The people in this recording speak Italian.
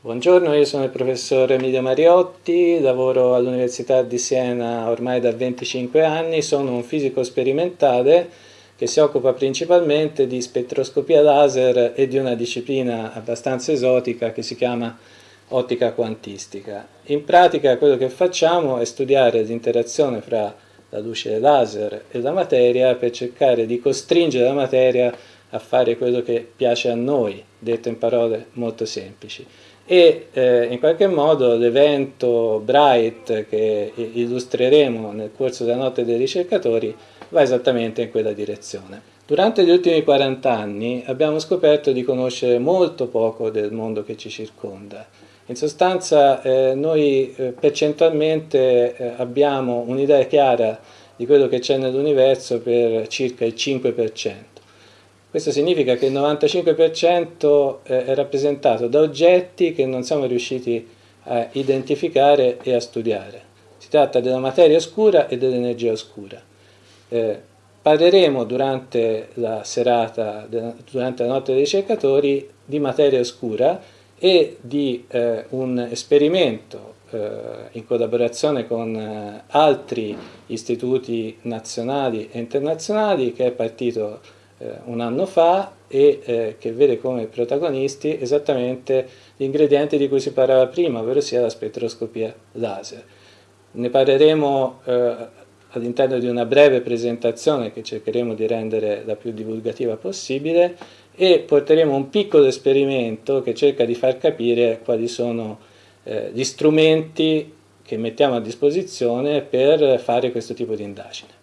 Buongiorno, io sono il professor Emilio Mariotti, lavoro all'Università di Siena ormai da 25 anni, sono un fisico sperimentale che si occupa principalmente di spettroscopia laser e di una disciplina abbastanza esotica che si chiama ottica quantistica. In pratica quello che facciamo è studiare l'interazione fra la luce laser e la materia per cercare di costringere la materia a fare quello che piace a noi, detto in parole molto semplici e eh, in qualche modo l'evento Bright che illustreremo nel corso della notte dei ricercatori va esattamente in quella direzione. Durante gli ultimi 40 anni abbiamo scoperto di conoscere molto poco del mondo che ci circonda. In sostanza eh, noi eh, percentualmente eh, abbiamo un'idea chiara di quello che c'è nell'universo per circa il 5%. Questo significa che il 95% eh, è rappresentato da oggetti che non siamo riusciti a identificare e a studiare. Si tratta della materia oscura e dell'energia oscura. Eh, parleremo durante la serata, durante la notte dei ricercatori, di materia oscura e di eh, un esperimento eh, in collaborazione con eh, altri istituti nazionali e internazionali che è partito un anno fa e eh, che vede come protagonisti esattamente gli ingredienti di cui si parlava prima, ovvero sia la spettroscopia laser. Ne parleremo eh, all'interno di una breve presentazione che cercheremo di rendere la più divulgativa possibile e porteremo un piccolo esperimento che cerca di far capire quali sono eh, gli strumenti che mettiamo a disposizione per fare questo tipo di indagine.